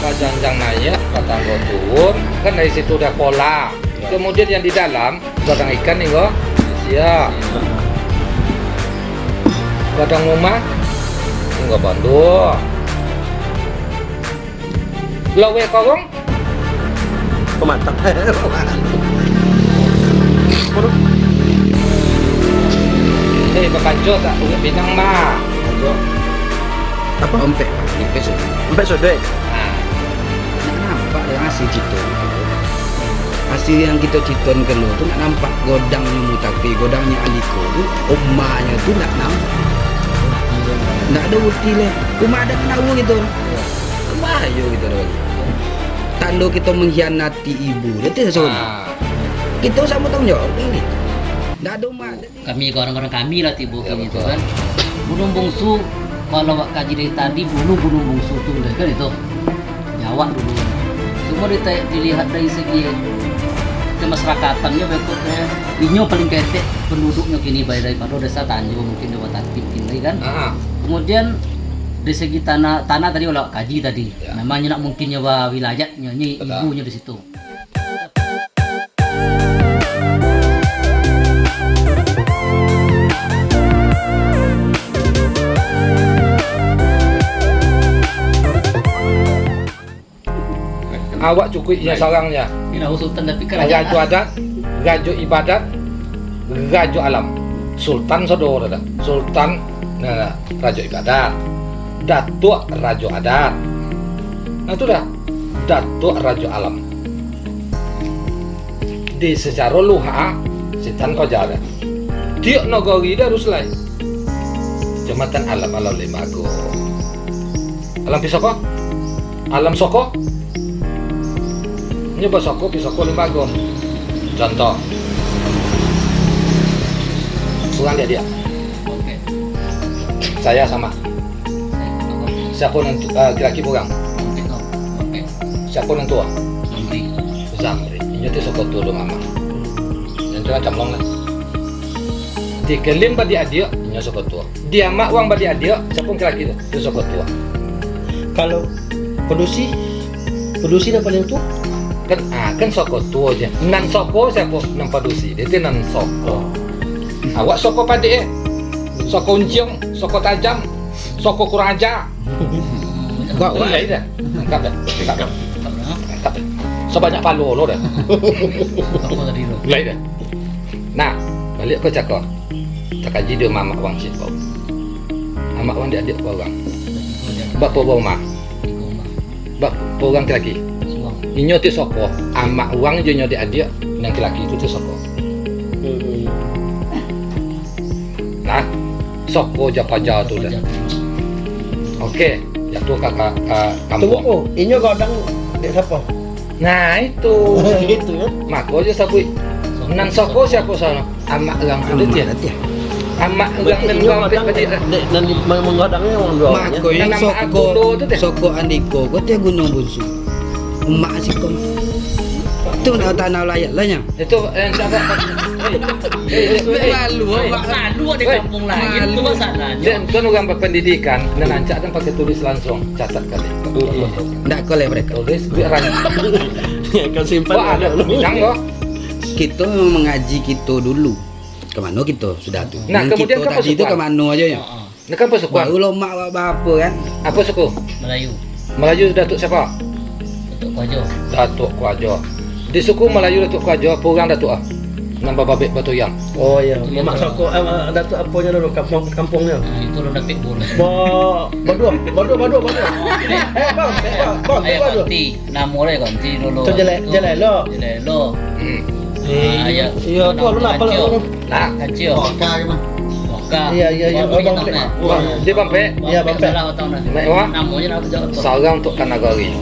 Pak Janjang naik, Pak Tanggo turun, kan dari situ udah pola. Kemudian yang di dalam, badang ikan nih kok, siap. Badang rumah, enggak bantu. Lawe korong, Pemantap. eh bakanjo tak punya binang mah. Apa? Ompek, ompek sudah. Sampai sode. Asli citon asli yang kita citon ke tuh nak nampak godangnya mutapi godangnya aliko tuh omanya tuh nak nampak. Nggak ada bukti lah. Cuma ada kenawu gitu bahaya gitu loh. Tanda kita mengkhianati ibu dia tidak sesuatu nah. kita sama tanggung jawab kali nggak ada umat kami orang-orang kami lah tibu Ya, tuh kan. Gunung bungsu kalau kaji dari tadi bunuh gunung bungsu udah kan itu? Nyawa dulu dita- dilihat dari segi kemasyrakatannya berikutnya inyo paling ketek penduduknya kini baik daripada desa Tanjung mungkin Dewa Tatip kini kan. Kemudian dari segi tanah tanah tadi olah kaji tadi Ya. namanya nak mungkin nyawa wilayahnya ini ibunya di situ awak cukupnya sarangnya. Nahu Sultan tapi Rajo kerajaan adat, rajo ibadat, rajo alam. Sultan saudara dah. Sultan nah, rajo ibadat. Datuk rajo adat. Nah itu dah. Datuk rajo alam. Di secara luha, setan kau jaga. Tiok nogori dah ruslai. Jembatan alam alam lima go. Alam pisoko? Alam soko? Nyoba soko pisoko lima go. Contoh. Kurang dia dia. oke Saya sama. Siapa yang uh, kira-kira kurang? oke toh. oke Siapa yang tua? Zamri. Ini tu soko tua lu mama. Yang tu macam long lah. Di kelim badi adik, ini soko tua. Dia mak uang badi adik, siapa yang kira-kira? Itu soko tua. Kalau produksi produksi yang paling tua. Kan ah kan soko tua je. Nan soko siapa? Nan padusi. Dia tu nan soko. Awak soko padik eh. Soko unjung, soko tajam, soko kurang ajar. Kau Kau lain dah. Angkat dah. Angkat. Sebanyak palu lo dah. Lain dah. Nah, balik ke cakap. Tak kaji dia mamak wang cik bau. Mamak wang dia adik orang. Bapa bau mak. Bapa orang lelaki. Inyo tu soko. Amak wang je nyo dia adik. Yang lelaki tu tu soko. Nah, soko japaja tu dah. Okey. Jatuh kakak Tunggu kampung. ko, inyo godang dek siapa? Nah itu. Itu ya. Mako je sabui. Nan soko siapa sana? Amak orang tu dia. ya Amak Berarti dan godang tadi. dek dan menggodangnya orang dua. mak kau yang soko tu soko andiko kau tiap gunung bunsu emak sih kau tu nak tanah layak lah nya Itu yang siapa? Malu Malu di kampung lain itu masalahnya. Dan kan orang berpendidikan dan ancak dan pakai tulis langsung catat kali. ndak kau mereka Tulis ranjang. Ya, Kau simpan. Wah ada loh. kita mengaji kita dulu ke mana kita sudah tu Nah, kemudian kita kan tadi tu pasukan. ke mana aja ya. Ini kan pasukan. baru lo mak apa kan Apa suku? Melayu. Melayu Datuk siapa? Untuk Kojo. Datuk Kuajo. Di suku Melayu Datuk Kuajo, apa orang Datuk ah? Nambah babek batu yang. Oh iya, mak soko eh, ada tu apanya dulu kampung kampungnya. Nah, itu lo dapet bola. Ba, badua, badua, badua, badua. Eh, bang, eh, bang, bang, Ayo badua. ganti. Namanya ganti dulu. Tu jelek- Itu. jelek lo. Jelek lo. Hmm. Ah, ya. Iya, tu lu nak apa lu? Nah, Kacau. Iya, iya, iya, oh, Bang Pek. nak. Bang, dia Bang Pek. Iya, Bang Pek. Salah. Naik wah. Namanya nak. Sarang untuk Kanagari.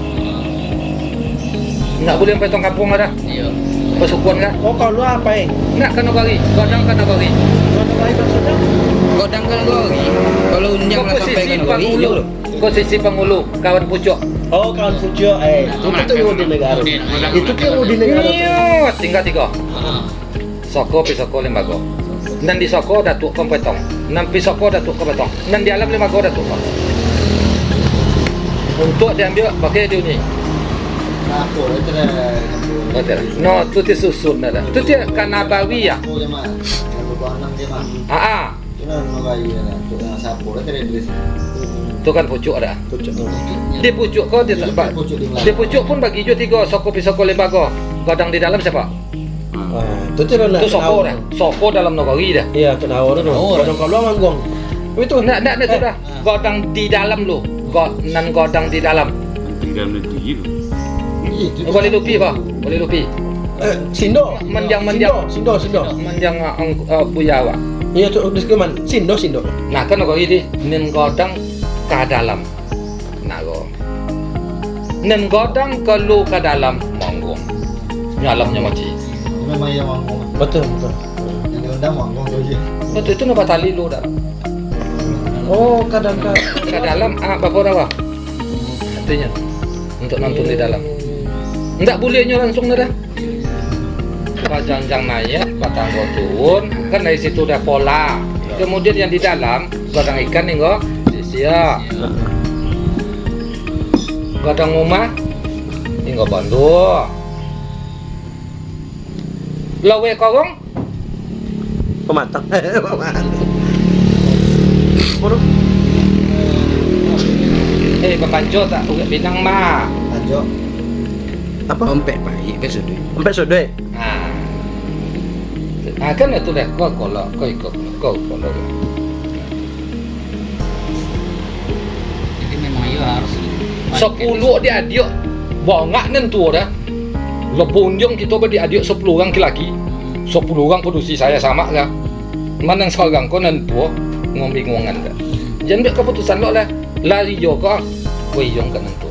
Nak boleh sampai tong kampung ada? Iya. Persukuan kan? Oh, kau lu apa eh? Nak Kanagari, godang Kanagari. Mana lain maksudnya? godang kan gori kalau unjang lah sampai Posisi kan hijau Posisi penghulu, kawan pucuk. Oh, kawan Fujo, eh, itu Nah, tu di negara. Itu kan di negara. Iyo, tinggal tiga. Ah. Soko pisoko lembago. Dan di soko datuk kompetong. Nan pisoko datuk kompetong. Dan di alam lembago datuk. untuk diambil pakai dia ni. No, tu ti susun dah. Tu ti kanabawi ya. Ah, ah. Itu dah dah. Dah dah kan pucuk dah. Pucuk. Di pucuk kau dia tak ba- Pucuk di Di pucuk pun bagi jo tiga soko pisoko lembaga. Godang di dalam siapa? Ah, tu tu dah. Tu soko dah. Soko dalam nagari dah. Iya, tu nawar tu. Nawar. Kalau kalau manggung. Itu Nak nak nak tu dah. Godang di dalam lu. God nan godang di dalam. tinggal negeri tu. Itu. Boleh lupi apa? Boleh lupi. Eh, Sindo. Mendiang-mendiang. Sindo, Sindo. Menjang uh, buya awak. Iya tu di keman. Sindo, Sindo. Nah kan nagari di nen godang ke dalam. Nago. Nen godang ke lu ke dalam manggung. Nyalamnya mati. Memang yang manggung. Betul, betul. Yang diundang manggung tu je. Betul itu nama tali lu dah. Oh, kadang-kadang. Ke dalam ah apa dah Artinya untuk nonton di dalam. Enggak bolehnya langsung dah. Pak Janjang naik, Pak Tanggo turun, kan dari situ udah pola. Kemudian yang di dalam, godang ikan nih kok, sia. Godang rumah, ini kok bandu. Lawe korong, Pematang. Pematang. Eh pembanjo tak ugat binang mah. Tajuk. Apa? Ompek baik besok. Sampai sudah. Ah. Ah kan itu dah kau kalau kau ikut kau kalau Jadi memang ya harus sepuluh dia adik bongak nentu dah. Lebunjung kita beri adik sepuluh orang laki. Sepuluh orang produksi saya sama kan. Mana yang sekarang kau nentu ngombingungan dah. Jangan keputusan lo lah. Lari jo kau, kau yang kan nentu.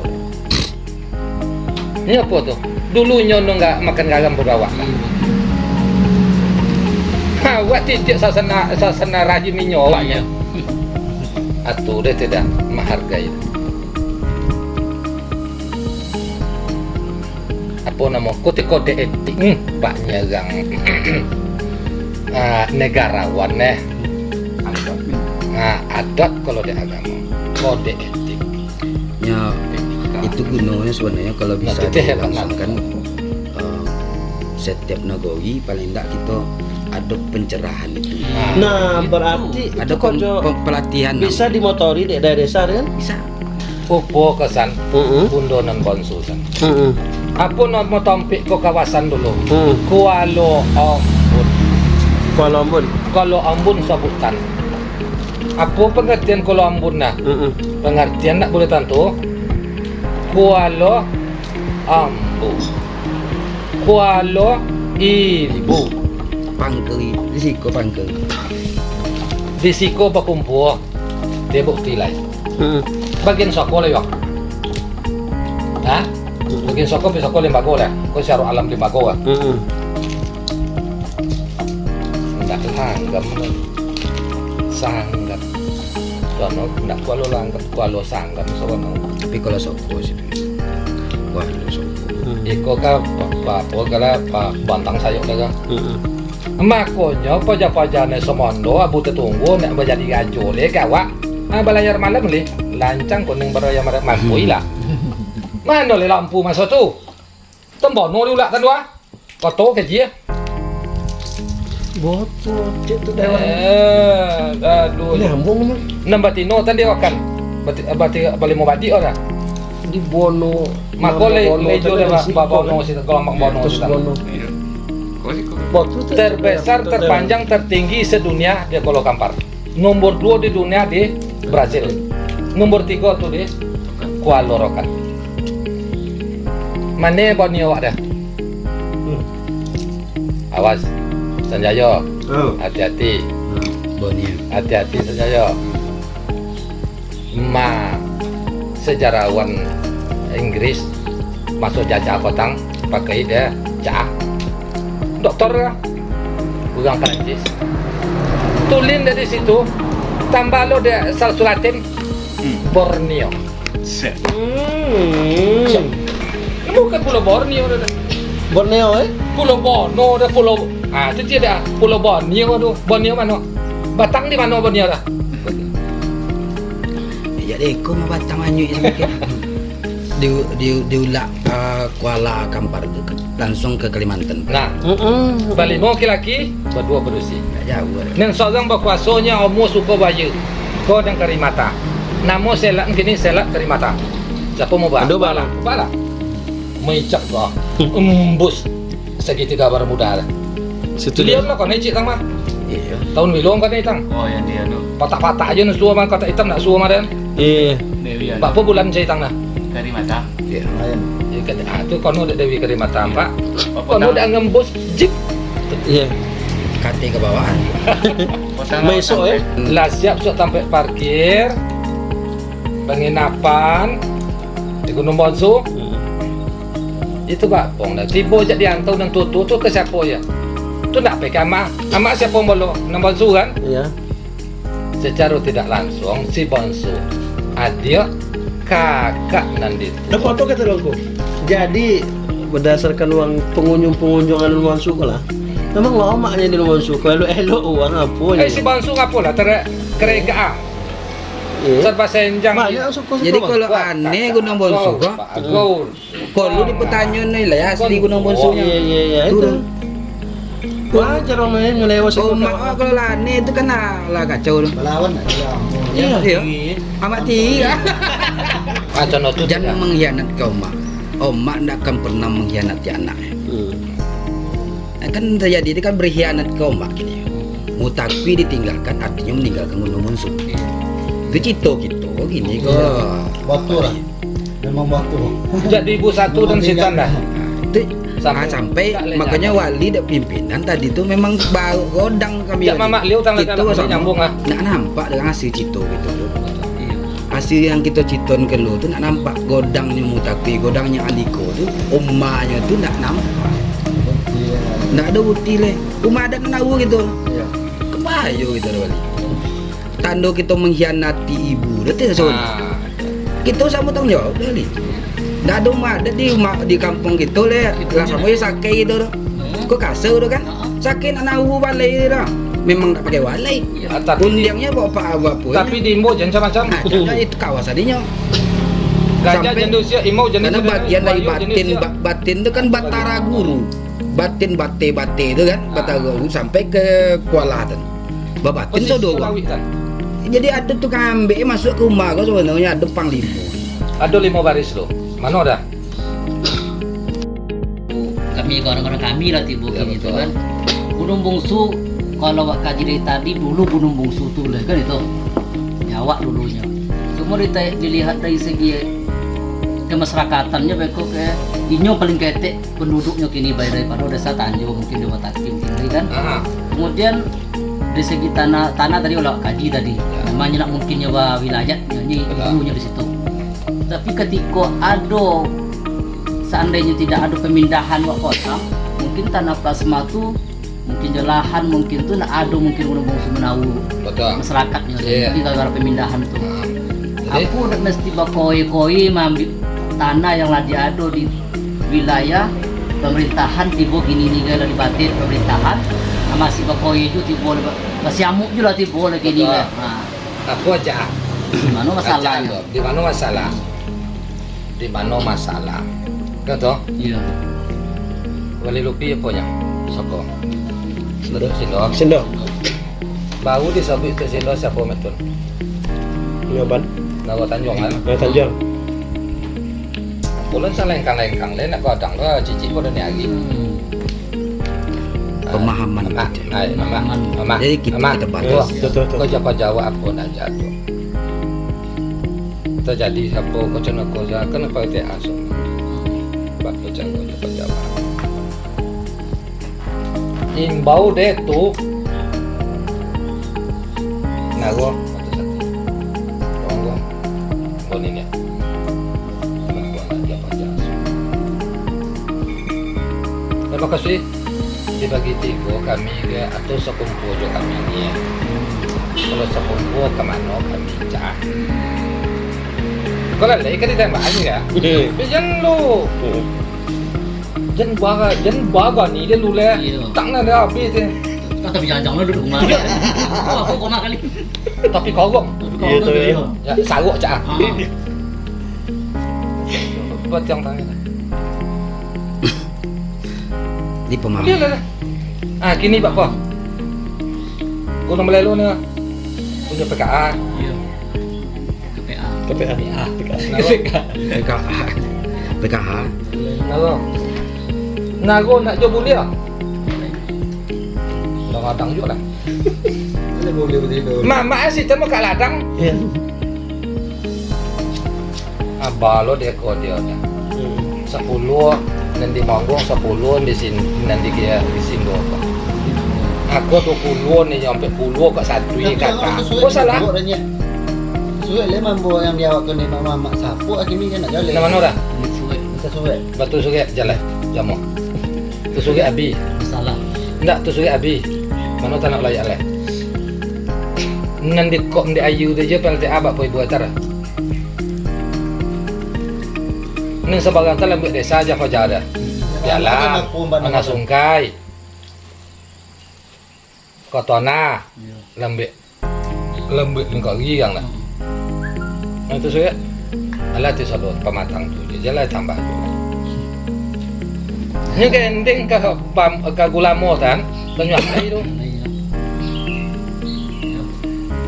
Ini apa tu? Dulunya no nggak makan garam berawak. Ha, buat titik sasana sasana rajin minyak awaknya. Atu dia tidak menghargai. Apa nama kode-kode etik hmm, baknya yang ah, negarawan eh. Nah, adat kalau di agama kode etik. Ya itu gunanya sebenarnya kalau Nah, bisa dilangsungkan eh, setiap nagari paling tidak kita ada pencerahan itu. Nah, berarti ada itu kojo pem- pelatihan bisa dimotori di daerah desa kan? bisa. Upo kesan Heeh. bundonan konsultan. Heeh. Apa nama tampik ke kawasan dulu? Hmm. Kuala Ambon. Kuala Lumpur. Kalau Ambon sebutan. Apa pengertian Kuala Ambon nah? Heeh. Pengertian nak boleh tentu. Kuala Ambon. Kuala Ibu. Pangkeri, risiko pangkeri. Di siko berkumpul. Dia bukti lain. Heeh. Bagian soko lah yok. Hah? Bagian soko bisa kau lembaga lah. Kau syaru alam lembaga lah. Heeh. Nggak langgam lah. Sanggam. Sono nggak kualo langgam, kualo sanggam sono. Tapi kalau soko sih, wah lu soko. Iko ka pa pa kala pa bantang sayok daga. Heeh. Makonyo paja-pajane semondo abu tetunggu nek menjadi gajo le kawa. Ah balayar malam le. Lancang kuning beraya marah mampu ila. Mana le lampu masa tu? Tembono lu lah kan dua. Koto ke dia. Botol cek tu dewan. Eh, aduh. Nyambung mah. Nam batino tan dia akan. Bati bati balik mau bati ora. Di Bono. Mako le Bono, lejo le tadi ba Bono. bono si gelombang bono Terus. Bono. Iya. Sih terbesar terpanjang tertinggi sedunia di Kolo Kampar nomor dua di dunia di Brazil nomor tiga tuh di Kuala Rokan mana Borneo ada Hmm. awas Sanjayo Oh. hati-hati Bonia. hati-hati Sanjayo ma sejarawan Inggris masuk jajah kotang pakai dia cah dokter lah orang Perancis tulin dari situ tambah lo dia salsu Latin Borneo Set. Hmm. bukan pulau Borneo Borneo eh? pulau Borneo dah pulau ah itu dia dah pulau Borneo tu Borneo mana Batang di mana Borneo dah Ya deko mah batang anyu semakin. di di diulak uh, Kuala Kampar langsung ke Kalimantan. Nah, balimo laki-laki berdua berusi. Nggak jauh. Nang seorang berkuasanya omo suka bayu. Kau dan karimata. Namo selak kini selak karimata. Siapa mau bah? Aduh, bala. Bala. Mecak kau. Embus segitiga bermuda. Situ Lihat lah kau necik tang mah. Iya. Tahun bilong kan hitam. Oh yang dia tu Patah-patah aja nang suah mah kata hitam nak suah mah dan. Iya. Dewi Pak po bulan saya tang nah. Dari mata Iya. Lain. Ya kan ah tu kono dewi karimata pak. Apa Kono dak ngembus jip. Iya. Kate ke bawaan. Besok ya. Lah siap sok sampai parkir. Penginapan di Gunung Bonsu. Itu pak pong dah. Tiba je diantau dan tutu tu ke siapa ya? Tu nak pakai amak. Amak siapa bolo? Nang Bonsu kan? Iya. Secara tidak langsung si Bonsu adik kakak nanti. Ada foto kata aku. Jadi berdasarkan uang pengunjung-pengunjungan uang suku lah. Memang lamanya di uang suku. Elo elo uang apa Eh si Bonsu apa lah? Ter kereka Iya. serba senjang. Jadi kalau aneh Gunung Bonsu kok, kalau di pertanyaan nih lah ya asli Gunung Oh Bonsu iya iya iya itu. Wajar orang lain ngelewat Oh, suku. mak oh, kalau lah aneh itu kan lah lah kacau tuh. Melawan nak dia. Iya. Iya. Amat tiga. Macam itu Jangan mengkhianat kau mak. Oh mak tidak akan pernah mengkhianati anaknya. Hmm. Nah, kan terjadi itu kan berkhianat kau mak gini. Mutapi ditinggalkan artinya meninggalkan Gunung Bonsu. Itu cito gitu gini kok. Batu lah. Memang batu. Jadi ibu satu dan sitan dah. Nah, itu Sampai- sampai, sampai makanya wali dan pimpinan tadi tuh memang baru godang kami Ya, Mama Liu sama- nyambung ah. nggak nampak dengan hasil cito gitu loh Iya. hasil yang kita citon ke lu tuh nggak nampak godangnya mutapi godangnya aliko tuh umahnya tuh nggak nampak. Nggak ada bukti leh umah ada tahu gitu. Kepayo gitu loh wali. Tanda kita mengkhianati ibu so Ah, kita sama tanggung jawab dah li nggak ada ada di rumah di kampung gitu leh lah sama ya sakit loh kok kasar tuh kan sakit anak tahu balai dah memang tak pakai walai tapi undiangnya bawa apa apa pun tapi di Imbo jangan macam nah, itu kawasannya gajah sampai- jangan usia Imbo jangan karena bagian dari batin ba- batin itu kan batara guru. Batin bate bate itu kan batara guru sampai ke babatin Posisi so doang Sulawi, kan? jadi ada tukang ambek masuk ke rumah kau sebenarnya ada panglima Ada lima baris lo. Mana dah? kami orang-orang kami lah tiba Ya, tuh kan. Gunung Bungsu kalau wak kaji dari tadi dulu Gunung Bungsu tuh lah kan itu? Jawa dulunya. Dita- dilihat dari segi kemasyarakatannya beko ke inyo paling ketek penduduknya kini baik daripada desa Tanjung mungkin di Wataki mungkin lagi kan? Ah, kemudian dari segi tanah tanah tadi olah kaji tadi Ya. namanya nak mungkin nyawa wilayah nyanyi dulunya di situ tapi ketika ada seandainya tidak ada pemindahan wak kota mungkin tanah plasma tuh mungkin jelahan mungkin tuh nak ada mungkin gunung bungsu menawu masyarakatnya Iya. jadi gara-gara pemindahan tuh Ah, Jadi, aku udah mesti bakoi-koi mengambil tanah yang lagi ada di wilayah pemerintahan tiba gini nih gala di batin pemerintahan? Nah, masih bakoi itu tiba masih amuk juga tiba lagi kan nah, aku aja. mana masalahnya Di mana masalah? Di mana masalah? Kata, iya wali lupi apa nya? Soko. Sendok. Sindo. Sendok. Bau disebut ke Sindo siapa metun? Ngapan? Nawa Tanjung kan? Nah, Tanjung. Bulan sa lengkang-lengkang le nak godang lo cici ko ni agi. Hmm. Pemahaman Mama, aja. ay, mama, mama. Jadi kita- kita. Kau jawab jawab apa nak jatuh. Terjadi siapa kau cina kau jah kenapa dia asal. Bak kau jawab jawab. Imbau deh tu. Nah gua kata satu. Tolong gua. Kau ni ni. Gua nak jawab jawab. Terima kasih dibagi tiga kami ke atau sekumpulan juga kami ya. Kalau sekumpulan ke mana kami cah. Kalau lagi kan ditembak aja ya. Jangan lu, jangan baga, jangan baga ni dia lu le. Tak nak ada habis dia. Kau tapi jangan-jangan duduk rumah oh, aku koma kali Tapi kogong, Iya, tuh, iya. ya cah. Ah. buat yang. Di. Ah, kini Pak Po. Gunung Melelu ni punya PKA. Iya. KPA. KPA. PKA. PKH. PKH. Nago. Nago nak jual bulia. Dah kadang juga lah. Mak asyik temu kat ladang. Iya. Abah lo dia kau dia. Sepuluh nanti manggung sepuluh di sini nanti dia di sini. Aku tu puluh ni sampai puluh kat satu ni kata. Oh salah. Suwe le mambo yang dia waktu ni mama mak sapu akhirnya kan nak jalan. Nama mana suwe. Kita suwe. Batu suge jalan. Jamu. Tu suge abi. Salah. Ndak tu suge abi. Mana tak nak layak leh. Nanti kok di ayu dia je pel abak po ibu acara. Neng sebagai tak lembut desa aja fajar dah. Jalan, mana sungkai. Kotona, Iya. lembut. Lembut ni kau giang lah. Itu suge. Alah tu sodot pematang tu. Dia jalan tambah tu. Ini ke ending ke pam ke gula mo tan, banyak lagi tu. Iya.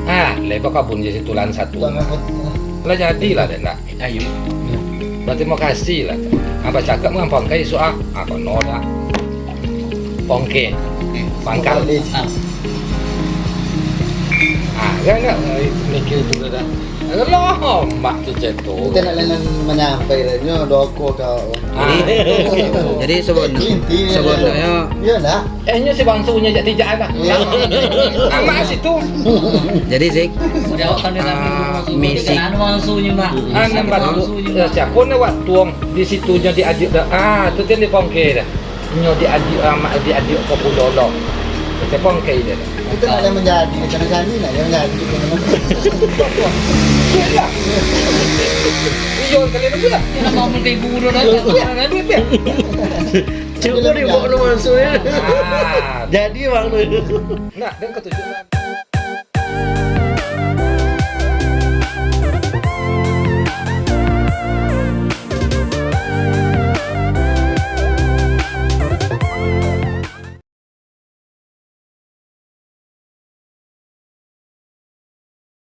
Ah, lepas kabun jadi tulan satu. Lah jadilah dek nak. Ayo. Berarti mau kasih lah. Apa cakap dengan pongkai soal? Apa noda? Pongke, pangkal. Ah, Ah, kan nak mikir tu dah. Loh, mak tu ceto. Kita nak lain menyampai nya doko kau. Ah, Jadi sebenarnya sebenarnya Ya lah. eh nya si bangsa punya jati jalan lah. Ya. Ah, mak situ. jadi sih Ah, misi. Ah, nampak tu. Mangsunya, Mak. Siapa buat tuang di situ nya diadik dah. Ah, tu kan di pongke dah. Nya diadik ah, mak diadik ke pulau Kita pongke dia. dah. Kita nak lain menjadi macam jadi nak yang jadi. Iyo kali ni sudah. Dia nak bangun kayak guru dah. Biar, biar, biar. Cukup di bawah nomor masuk ya. Ah, Jadi bang tu. Nak, dan ketujuan.